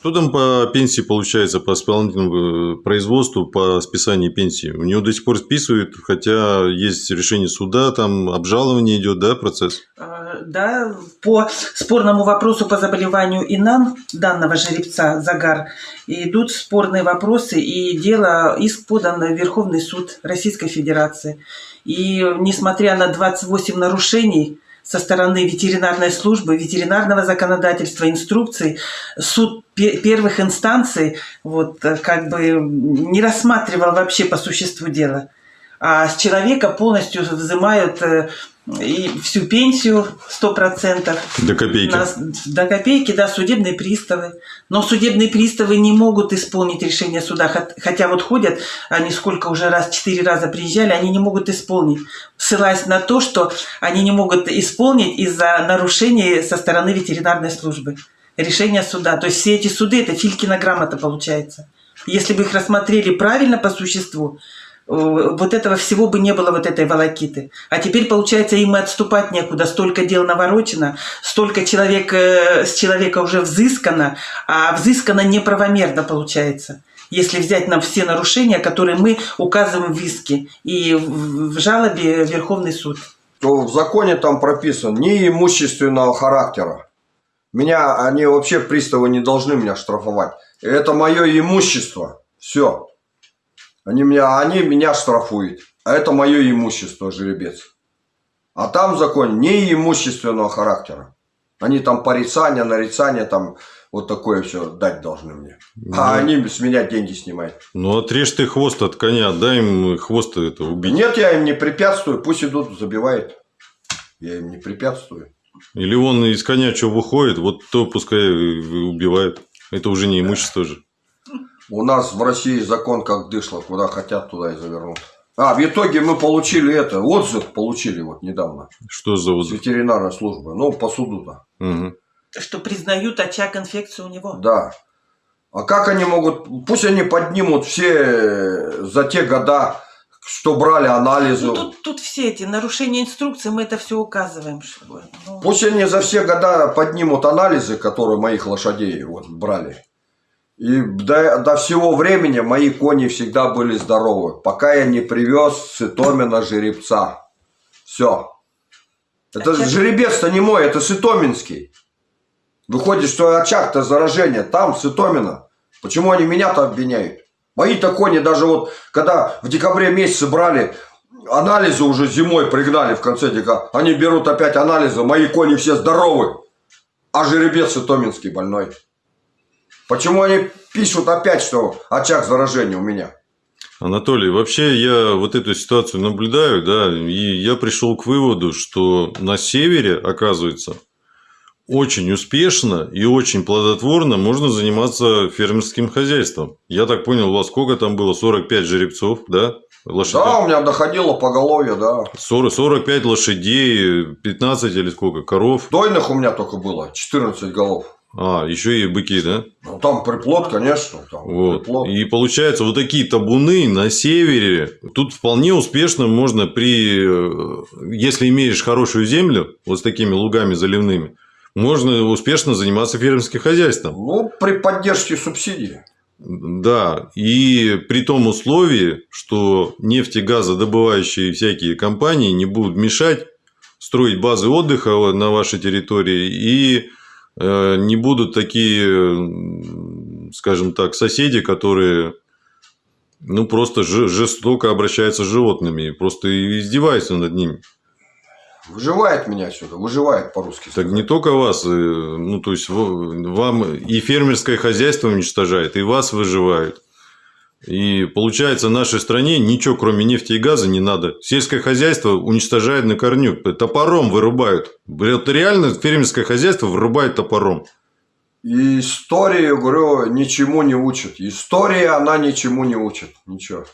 Что там по пенсии получается, по исполнительному э, производству, по списанию пенсии? У него до сих пор списывают, хотя есть решение суда, там обжалование идет, да, процесс? Э, Да, по спорному вопросу по заболеванию ИНАН данного жеребца Загар идут спорные вопросы, и дело иск подан в Верховный суд Российской Федерации. И несмотря на 28 нарушений со стороны ветеринарной службы, ветеринарного законодательства, инструкций, суд пе- первых инстанций вот, э, как бы не рассматривал вообще по существу дела. А с человека полностью взимают э, и всю пенсию 100%. До копейки. На- до копейки, да, судебные приставы. Но судебные приставы не могут исполнить решение суда. Хот- Хотя вот ходят, они сколько уже раз, четыре раза приезжали, они не могут исполнить. Ссылаясь на то, что они не могут исполнить из-за нарушений со стороны ветеринарной службы. Решение суда. То есть все эти суды, это Филькина грамота получается. Если бы их рассмотрели правильно по существу, вот этого всего бы не было, вот этой волокиты. А теперь, получается, им и отступать некуда. Столько дел наворочено, столько человек, э, с человека уже взыскано, а взыскано неправомерно получается. Если взять нам все нарушения, которые мы указываем в иске и в жалобе в Верховный суд. То в законе там прописан не имущественного характера. Меня, они вообще приставы не должны меня штрафовать. Это мое имущество. Все. Они меня, они меня штрафуют. А это мое имущество, жеребец. А там в законе не имущественного характера. Они там порицания, нарицания, там вот такое все дать должны мне. А они с меня деньги снимают. Ну, отрежь ты хвост от коня, дай им хвост это убить. Нет, я им не препятствую, пусть идут, забивают. Я им не препятствую. Или он из коня что выходит, вот то пускай и убивает. Это уже не имущество же. У нас в России закон как дышло, куда хотят, туда и завернут. А, в итоге мы получили это, отзыв получили вот недавно Что за с вот... ветеринарной службы, ну, по суду-то, Мгм. Что признают очаг инфекции у него. да. А как они могут, пусть они поднимут все за те года, что брали анализы, Ну, тут, тут все эти нарушения инструкции, мы это все указываем. что, ну, пусть они за все года поднимут анализы, которые моих лошадей вот брали. И до, до всего времени мои кони всегда были здоровы, пока я не привез с Итомина жеребца. Все. Это Очаг- жеребец-то не мой, это Сытоминский. Выходит, что очаг-то заражение там, Сытомина. Почему они меня-то обвиняют? Мои-то кони даже вот, когда в декабре месяце брали, анализы уже зимой пригнали в конце декабря. Они берут опять анализы, мои кони все здоровы. А жеребец Сытоминский больной. Почему они пишут опять, что очаг заражения у меня? Анатолий, вообще я вот эту ситуацию наблюдаю, да, и я пришел к выводу, что на севере, оказывается, очень успешно и очень плодотворно можно заниматься фермерским хозяйством. Я так понял, у вас сколько там было? 45 жеребцов, да? Лошадей? Да, у меня доходило поголовье, да. 40, 45 лошадей, 15 или сколько? Коров? Дойных у меня только было 14 голов. А, еще и быки, да? Ну, там приплод, конечно. Там Вот. приплод. И получается, вот такие табуны на севере. Тут вполне успешно можно при... э, Если имеешь хорошую землю, вот с такими лугами заливными, можно успешно заниматься фермерским хозяйством. Ну, при поддержке субсидий. Да, и при том условии, что нефтегазодобывающие всякие компании не будут мешать строить базы отдыха на вашей территории, и не будут такие, скажем так, соседи, которые ну, просто жестоко обращаются с животными, просто издеваются над ними. Выживает меня сюда, выживает по-русски. Так не только вас, э, ну, то есть, вам и фермерское хозяйство уничтожает, и вас выживают. И получается, нашей стране ничего, кроме нефти и газа, не надо. Сельское хозяйство уничтожает на корню. Топором вырубают. Вот реально фермерское хозяйство вырубает топором. И история, говорю, ничему не учит. История, она ничему не учит. Ничего.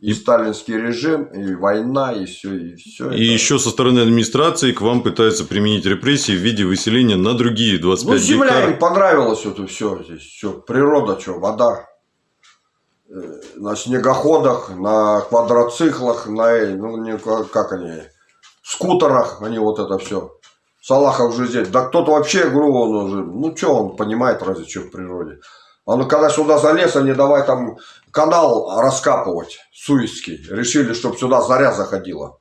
И, сталинский режим, и война, и все, и все. И еще со стороны администрации к вам пытаются применить репрессии в виде выселения на другие 25 Ну, земля гектаров. им понравилось это все здесь. Все, природа, что, вода. Э, На снегоходах, на квадроциклах, на, э, ну, не, как они, скутерах, они вот это все. Салахов же здесь. Да кто-то вообще, говорю, он уже, ну, что он понимает, разве что в природе. А ну, когда сюда залез, они давай там канал раскапывать, Суицкий. Решили, чтобы сюда заря заходила.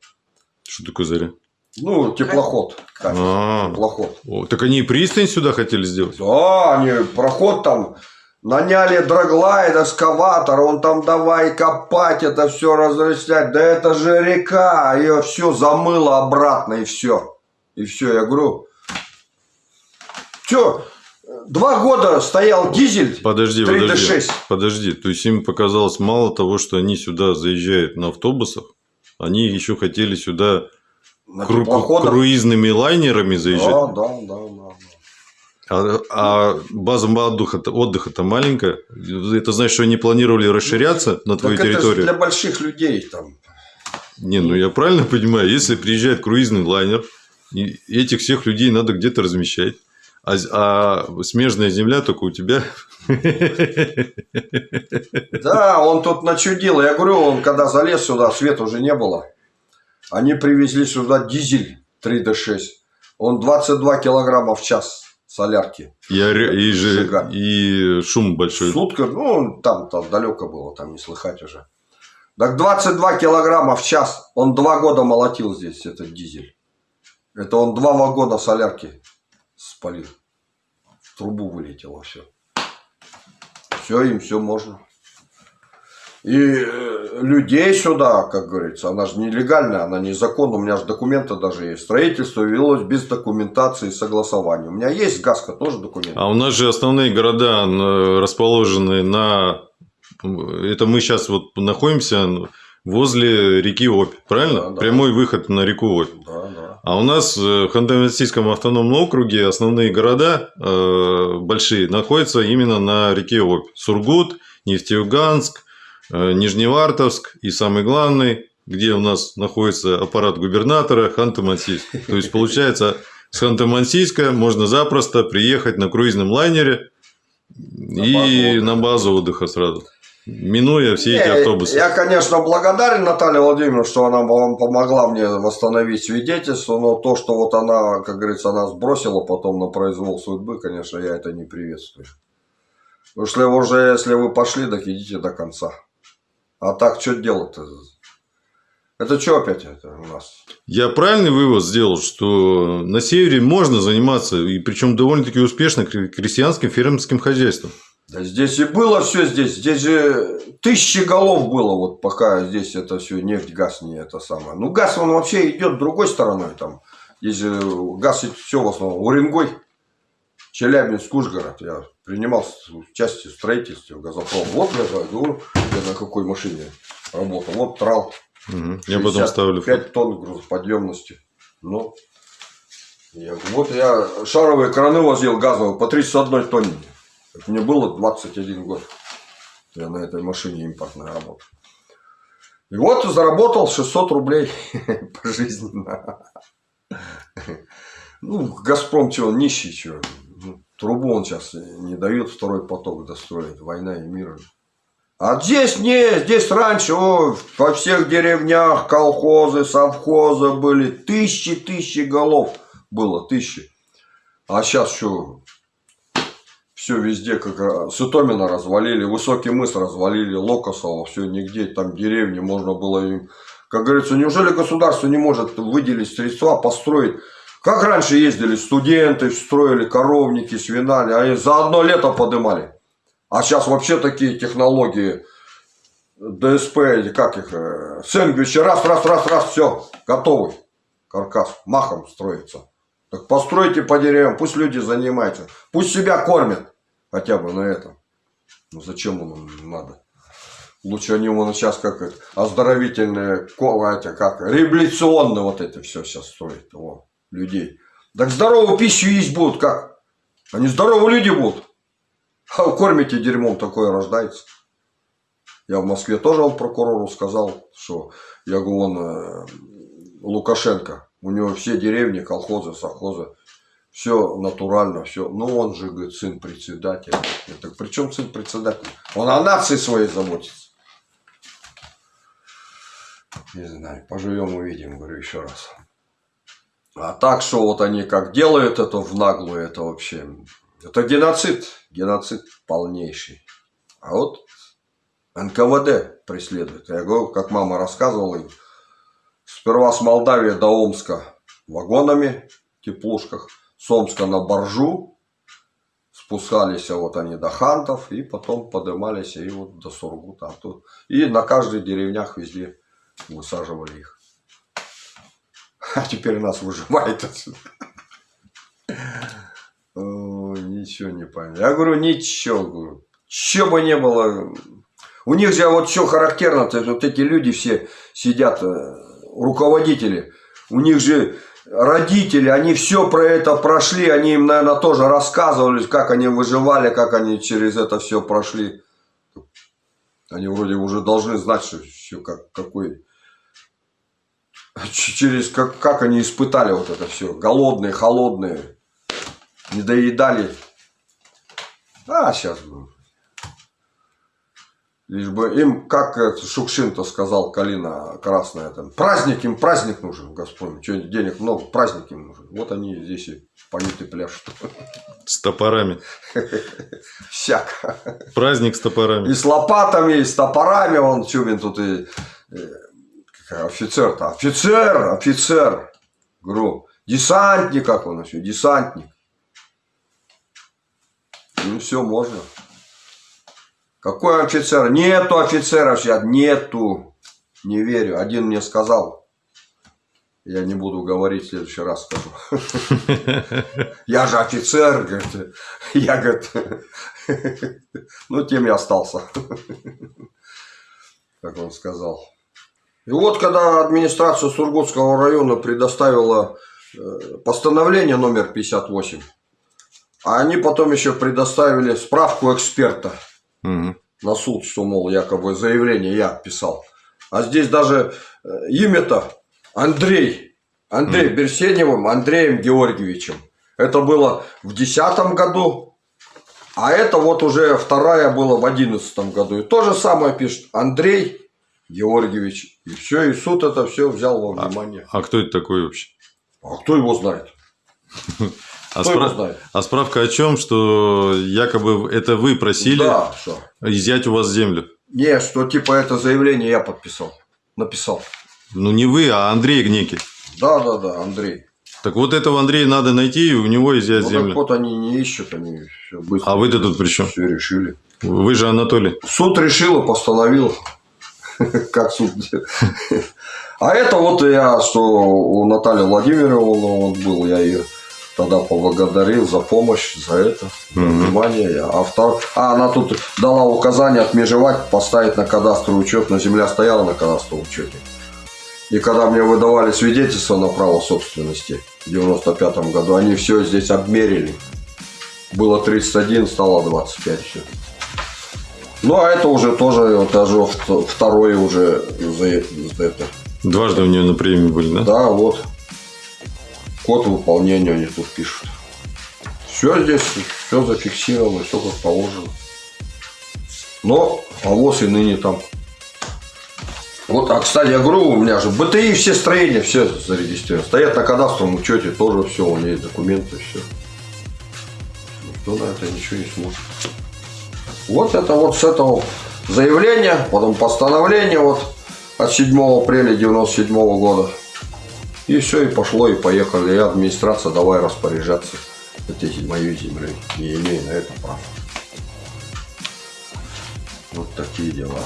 Что такое заря? Ну, теплоход. как, А. Теплоход. О, так они и пристань сюда хотели сделать? Да, они проход там наняли драглайд, эскаватор, он там давай копать, это все разрыслять. Да это же река, ее все замыло обратно и все. И все, я говорю, что, два года стоял дизель Подожди, 3D6. подожди. Подожди. То есть им показалось мало того, что они сюда заезжают на автобусах, они еще хотели сюда кру- круизными лайнерами заезжать. Да, да, да, да. А, а база отдыха, отдыха-то маленькая. Это значит, что они планировали расширяться на твою Так это же территорию? для больших людей там. Не, ну я правильно понимаю, если приезжает круизный лайнер, этих всех людей надо где-то размещать. А, а смежная земля только у тебя. Да, он тут начудил. Я говорю, он когда залез сюда, света уже не было. Они привезли сюда дизель 3D6. Он 22 килограмма в час солярки. И, оре- и, же, и шум большой. Сутка, ну, там-то далеко было, там не слыхать уже. Так 22 килограмма в час. Он два года молотил здесь этот дизель. Это он два вагона солярки спалил. В трубу вылетело все. Все, им все можно. И э, людей сюда, как говорится, она же нелегальная, она незаконная. У меня же документы даже есть. Строительство велось без документации и согласования. У меня есть газка тоже документы. А у нас же основные города расположены на... Это мы сейчас вот находимся возле реки Обь, правильно? Да, да. Прямой выход на реку Обь. Да, да. А у нас в Ханты-Мансийском автономном округе основные города э, большие находятся именно на реке Обь. Сургут, Нефтеюганск, Нижневартовск и самый главный, где у нас находится аппарат губернатора, Ханты-Мансийск. То есть, получается, с Ханты-Мансийска можно запросто приехать на круизном лайнере и базу на базу отдыха сразу, минуя все эти автобусы. Я, конечно, благодарен Наталье Владимировне, что она вам помогла мне восстановить свидетельство, но то, что вот она, как говорится, она сбросила потом на произвол судьбы, конечно, я это не приветствую. Потому что уже, если вы пошли, так идите до конца. А так, что делать-то? Это что опять это у нас? Я правильный вывод сделал, что на севере можно заниматься, и причем довольно-таки успешно, кре- крестьянским фермерским хозяйством. Да здесь и было все здесь. Здесь же тысячи голов было, вот пока здесь это все нефть, газ не это самое. Ну, газ, он вообще идет другой стороной там. Здесь же газ все в основном. Уренгой, Челябинск, Ужгород. Я принимал участие в строительстве в газопром. Вот я говорю, я на какой машине работал. Вот трал. Мгм. Я потом ставлю. 5 тонн грузоподъемности. Ну, я, вот я шаровые краны возил газовые по 31 тонне. Мне было 21 год. Я на этой машине импортной работал. И вот заработал 600 рублей <laughs> пожизненно. <laughs> Ну, Газпром чего, нищий чего. Трубу он сейчас не дает второй поток достроить. Война и мир. А здесь не, здесь раньше о, во всех деревнях колхозы, совхозы были. Тысячи, тысячи голов было, тысячи. А сейчас что? Все везде, как Сытомина развалили, Высокий мыс развалили, Локосово, все нигде, там деревни, можно было им Как говорится, неужели государство не может выделить средства, построить? Как раньше ездили студенты, строили коровники, свинали, а за одно лето подымали. А сейчас вообще такие технологии, ДСП, как их, э, сэндвичи, раз, раз, раз, раз, все, готовый каркас, махом строится. Так постройте по деревьям, пусть люди занимаются, пусть себя кормят хотя бы на этом. Ну зачем им надо? Лучше они вон сейчас как это, оздоровительные, эти, как, реабилитационные вот это все сейчас строят, во, людей. Так здоровую пищу есть будут, как? Они здоровые люди будут. А кормите дерьмом, такое рождается. Я в Москве тоже прокурору сказал, что я говорю, он э, Лукашенко, у него все деревни, колхозы, совхозы, все натурально, все. Ну, он же, говорит, сын председателя. Так, при чем сын председателя? Он о нации своей заботится. Не знаю, поживем увидим, говорю еще раз. А так, что вот они как делают это в наглую, это вообще... Это геноцид, геноцид полнейший. А вот НКВД преследует. Я говорю, как мама рассказывала им, сперва с Молдавии до Омска вагонами, теплушках, с Омска на Боржу, спускались вот они до Хантов, и потом поднимались и вот до Сургута. И на каждой деревнях везде высаживали их. <laughs> А теперь нас выживает отсюда. <laughs> Ничего не понятно. Я говорю, ничего, говорю. Бы не было. У них же вот что характерно, то вот эти люди все сидят, э, руководители, у них же родители, они все про это прошли, они им, наверное, тоже рассказывали, как они выживали, как они через это все прошли. Они вроде уже должны знать, что все как, какой через как, как они испытали вот это все. Голодные, холодные, не доедали. А, сейчас бы. Лишь бы им, как Шукшин-то сказал, Калина Красная, там, праздник им, праздник нужен, Господь, что денег много, праздник им нужен. Вот они здесь и поют и пляшут. С топорами. Всяко. Праздник с топорами. И с лопатами, и с топорами, он Чубин тут и э, офицер-то, офицер, офицер, говорю, десантник, как он еще, десантник. Ну все, можно. Какой офицер? Нету офицеров сейчас, нету. Не верю. Один мне сказал. Я не буду говорить, в следующий раз скажу. <laughs> Я же офицер, говорит. Я, говорит, <laughs> ну, тем и остался. <laughs> Как он сказал. И вот, когда администрация Сургутского района предоставила э, постановление номер 58, а они потом еще предоставили справку эксперта Мгм. на суд, что, мол, якобы заявление я писал. А здесь даже э, имя-то Андрей. Андрей Берсеневым Андреем Георгиевичем. Это было в 2010 году, а это вот уже вторая была в 2011 году. И то же самое пишет Андрей Георгиевич. И все, и суд это все взял во внимание. А кто это такой вообще? А кто его знает? <laughs> А, справ- а справка о чем, что якобы это вы просили Да, что? изъять у вас землю? Не, что типа это заявление я подписал. Написал. Ну не вы, а Андрей Гнеки. Да, да, да, Андрей. Так вот этого Андрея надо найти и у него изъять Ну, так землю. вот они не ищут, они все быстро. А вы-то тут при чем? Все решили. Вы же Анатолий. Суд решил и постановил. <laughs> Как суд. А это вот я, что у Натальи Владимировны вот был, я ее тогда поблагодарил за помощь, за это, за Мгм. внимание. А, втор- а она тут дала указание отмежевать, поставить на кадастровый учет, но земля стояла на кадастровом учете. И когда мне выдавали свидетельство на право собственности в 95 году, они все здесь обмерили. Было 31, стало 25 все. Ну, а это уже тоже, вот даже вт- второе уже за, это. Дважды у нее на премии были, да? Да, вот. Код выполнения они тут пишут. Все здесь, все зафиксировано, все как положено. Но авоз и ныне там. Вот, а кстати, я говорю, у меня же БТИ все строения, все зарегистрированы. Стоят на кадастровом учете, тоже все, у есть документы, все. Никто на это ничего не смотрит. Вот это вот с этого заявления, потом постановление, вот от 7 апреля 97 года. И все, и пошло, и поехали. И администрация давай распоряжаться этой моей землей. Не имея на это права. Вот такие дела.